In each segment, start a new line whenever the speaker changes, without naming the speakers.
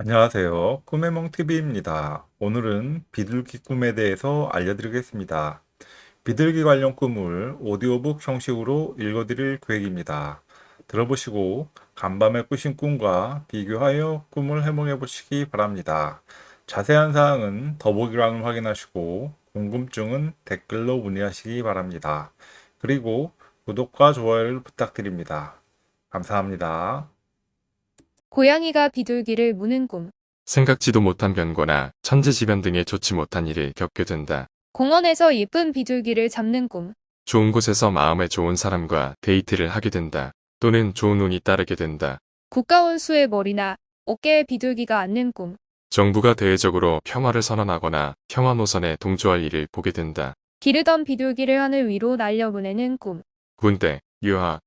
안녕하세요. 꿈의 멍TV입니다. 오늘은 비둘기 꿈에 대해서 알려드리겠습니다. 비둘기 관련 꿈을 오디오북 형식으로 읽어드릴 계획입니다. 들어보시고 간밤에 꾸신 꿈과 비교하여 꿈을 해몽해 보시기 바랍니다. 자세한 사항은 더보기란을 확인하시고 궁금증은 댓글로 문의하시기 바랍니다. 그리고 구독과 좋아요를 부탁드립니다. 감사합니다.
고양이가 비둘기를 무는 꿈.
생각지도 못한 변고나 천재지변 등의 좋지 못한 일을 겪게 된다.
공원에서 예쁜 비둘기를 잡는 꿈.
좋은 곳에서 마음에 좋은 사람과 데이트를 하게 된다. 또는 좋은 운이 따르게 된다.
국가원 수의 머리나 어깨에 비둘기가 앉는 꿈.
정부가 대외적으로 평화를 선언하거나 평화 노선에 동조할 일을 보게 된다.
기르던 비둘기를 하늘 위로 날려보내는 꿈.
군대, 유학,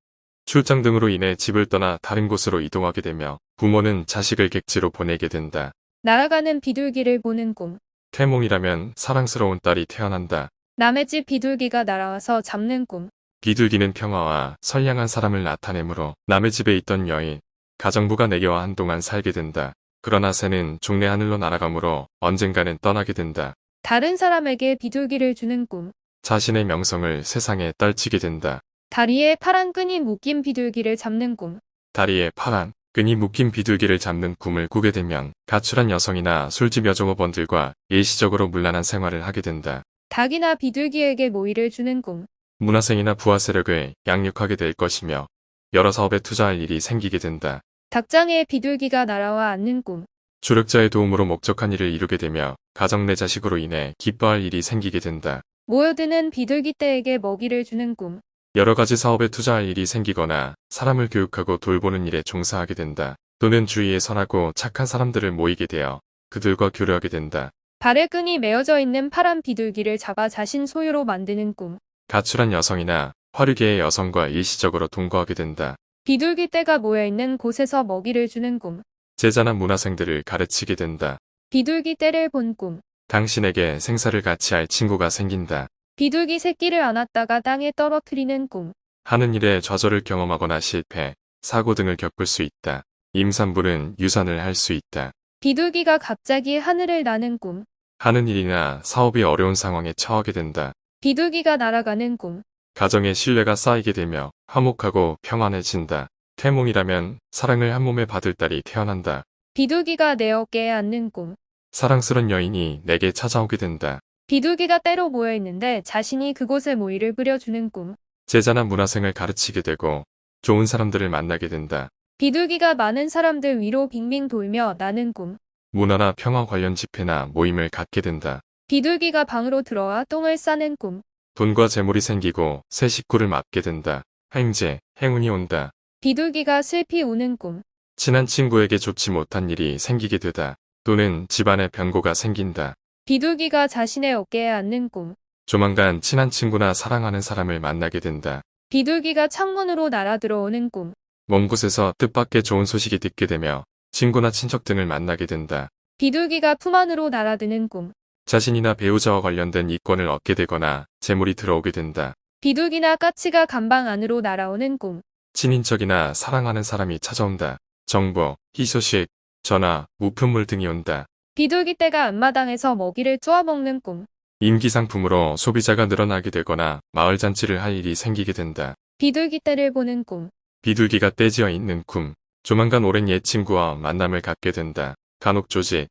출장 등으로 인해 집을 떠나 다른 곳으로 이동하게 되며 부모는 자식을 객지로 보내게 된다.
날아가는 비둘기를 보는 꿈.
태몽이라면 사랑스러운 딸이 태어난다.
남의 집 비둘기가 날아와서 잡는 꿈.
비둘기는 평화와 선량한 사람을 나타내므로 남의 집에 있던 여인, 가정부가 내게와 한동안 살게 된다. 그러나 새는 종래 하늘로 날아가므로 언젠가는 떠나게 된다.
다른 사람에게 비둘기를 주는 꿈.
자신의 명성을 세상에 떨치게 된다.
다리에 파란 끈이 묶인 비둘기를 잡는 꿈.
다리에 파란 끈이 묶인 비둘기를 잡는 꿈을 꾸게 되면 가출한 여성이나 술집 여종업원들과 일시적으로 문란한 생활을 하게 된다.
닭이나 비둘기에게 모이를 주는 꿈.
문화생이나 부하 세력을 양육하게 될 것이며 여러 사업에 투자할 일이 생기게 된다.
닭장에 비둘기가 날아와 앉는 꿈.
조력자의 도움으로 목적한 일을 이루게 되며 가정 내 자식으로 인해 기뻐할 일이 생기게 된다.
모여드는 비둘기 떼에게 먹이를 주는 꿈.
여러 가지 사업에 투자할 일이 생기거나 사람을 교육하고 돌보는 일에 종사하게 된다. 또는 주위에 선하고 착한 사람들을 모이게 되어 그들과 교류하게 된다.
발에 끈이 메어져 있는 파란 비둘기를 잡아 자신 소유로 만드는 꿈.
가출한 여성이나 화류계의 여성과 일시적으로 동거하게 된다.
비둘기 떼가 모여있는 곳에서 먹이를 주는 꿈.
제자나 문화생들을 가르치게 된다.
비둘기 떼를 본 꿈.
당신에게 생사를 같이 할 친구가 생긴다.
비둘기 새끼를 안았다가 땅에 떨어뜨리는 꿈.
하는 일에 좌절을 경험하거나 실패, 사고 등을 겪을 수 있다. 임산부는 유산을 할 수 있다.
비둘기가 갑자기 하늘을 나는 꿈.
하는 일이나 사업이 어려운 상황에 처하게 된다.
비둘기가 날아가는 꿈.
가정의 신뢰가 쌓이게 되며 화목하고 평안해진다. 태몽이라면 사랑을 한 몸에 받을 딸이 태어난다.
비둘기가 내 어깨에 앉는 꿈.
사랑스런 여인이 내게 찾아오게 된다.
비둘기가 떼로 모여있는데 자신이 그곳에 모이를 뿌려주는 꿈.
제자나 문화생을 가르치게 되고 좋은 사람들을 만나게 된다.
비둘기가 많은 사람들 위로 빙빙 돌며 나는 꿈.
문화나 평화 관련 집회나 모임을 갖게 된다.
비둘기가 방으로 들어와 똥을 싸는 꿈.
돈과 재물이 생기고 새 식구를 맡게 된다. 행제, 행운이 온다.
비둘기가 슬피 우는 꿈.
친한 친구에게 좋지 못한 일이 생기게 되다. 또는 집안에 변고가 생긴다.
비둘기가 자신의 어깨에 앉는 꿈.
조만간 친한 친구나 사랑하는 사람을 만나게 된다.
비둘기가 창문으로 날아 들어오는 꿈.
먼 곳에서 뜻밖의 좋은 소식이 듣게 되며 친구나 친척 등을 만나게 된다.
비둘기가 품 안으로 날아드는 꿈.
자신이나 배우자와 관련된 이권을 얻게 되거나 재물이 들어오게 된다.
비둘기나 까치가 감방 안으로 날아오는 꿈.
친인척이나 사랑하는 사람이 찾아온다. 정보, 희소식, 전화, 우편물 등이 온다.
비둘기 떼가 앞마당에서 먹이를 쪼아먹는 꿈.
임기 상품으로 소비자가 늘어나게 되거나 마을 잔치를 할 일이 생기게 된다.
비둘기 떼를 보는 꿈.
비둘기가 떼지어 있는 꿈. 조만간 오랜 옛 친구와 만남을 갖게 된다. 간혹 조직,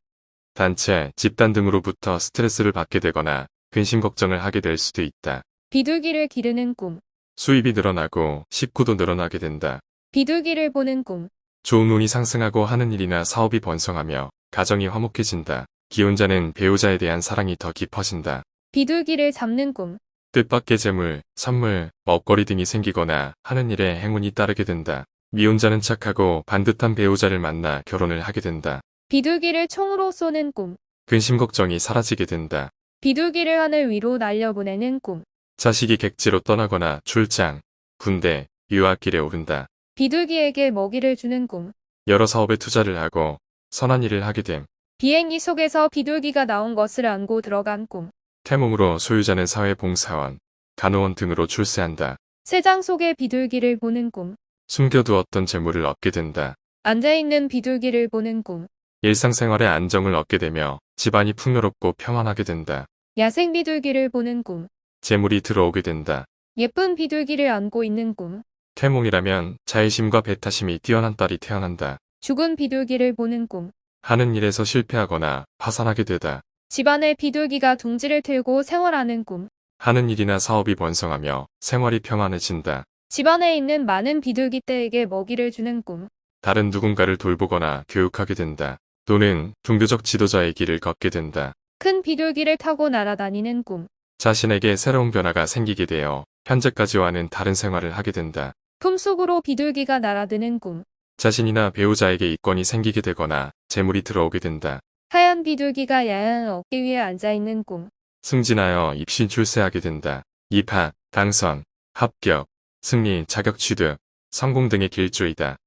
단체, 집단 등으로부터 스트레스를 받게 되거나 근심 걱정을 하게 될 수도 있다.
비둘기를 기르는 꿈.
수입이 늘어나고 식구도 늘어나게 된다.
비둘기를 보는 꿈.
좋은 운이 상승하고 하는 일이나 사업이 번성하며 가정이 화목해진다. 기혼자는 배우자에 대한 사랑이 더 깊어진다.
비둘기를 잡는 꿈.
뜻밖의 재물, 선물, 먹거리 등이 생기거나 하는 일에 행운이 따르게 된다. 미혼자는 착하고 반듯한 배우자를 만나 결혼을 하게 된다.
비둘기를 총으로 쏘는 꿈.
근심 걱정이 사라지게 된다.
비둘기를 하늘 위로 날려보내는 꿈.
자식이 객지로 떠나거나 출장, 군대, 유학길에 오른다.
비둘기에게 먹이를 주는 꿈.
여러 사업에 투자를 하고 선한 일을 하게 됨.
비행기 속에서 비둘기가 나온 것을 안고 들어간 꿈.
태몽으로 소유자는 사회봉사원, 간호원 등으로 출세한다.
새장 속의 비둘기를 보는 꿈.
숨겨두었던 재물을 얻게 된다.
앉아있는 비둘기를 보는 꿈.
일상생활에 안정을 얻게 되며 집안이 풍요롭고 평안하게 된다.
야생 비둘기를 보는 꿈.
재물이 들어오게 된다.
예쁜 비둘기를 안고 있는 꿈.
태몽이라면 자의심과 배타심이 뛰어난 딸이 태어난다.
죽은 비둘기를 보는 꿈.
하는 일에서 실패하거나 파산하게 되다.
집안에 비둘기가 둥지를 틀고 생활하는 꿈.
하는 일이나 사업이 번성하며 생활이 평안해진다.
집안에 있는 많은 비둘기 떼에게 먹이를 주는 꿈.
다른 누군가를 돌보거나 교육하게 된다. 또는 종교적 지도자의 길을 걷게 된다.
큰 비둘기를 타고 날아다니는 꿈.
자신에게 새로운 변화가 생기게 되어 현재까지와는 다른 생활을 하게 된다.
품속으로 비둘기가 날아드는 꿈.
자신이나 배우자에게 이권이 생기게 되거나 재물이 들어오게 된다.
하얀 비둘기가 야한 어깨 위에 앉아있는 꿈.
승진하여 입시 출세하게 된다. 입학, 당선, 합격, 승리, 자격 취득, 성공 등의 길조이다.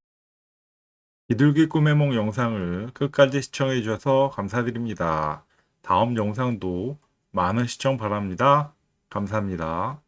비둘기 꿈의 몽 영상을 끝까지 시청해 주셔서 감사드립니다. 다음 영상도 많은 시청 바랍니다. 감사합니다.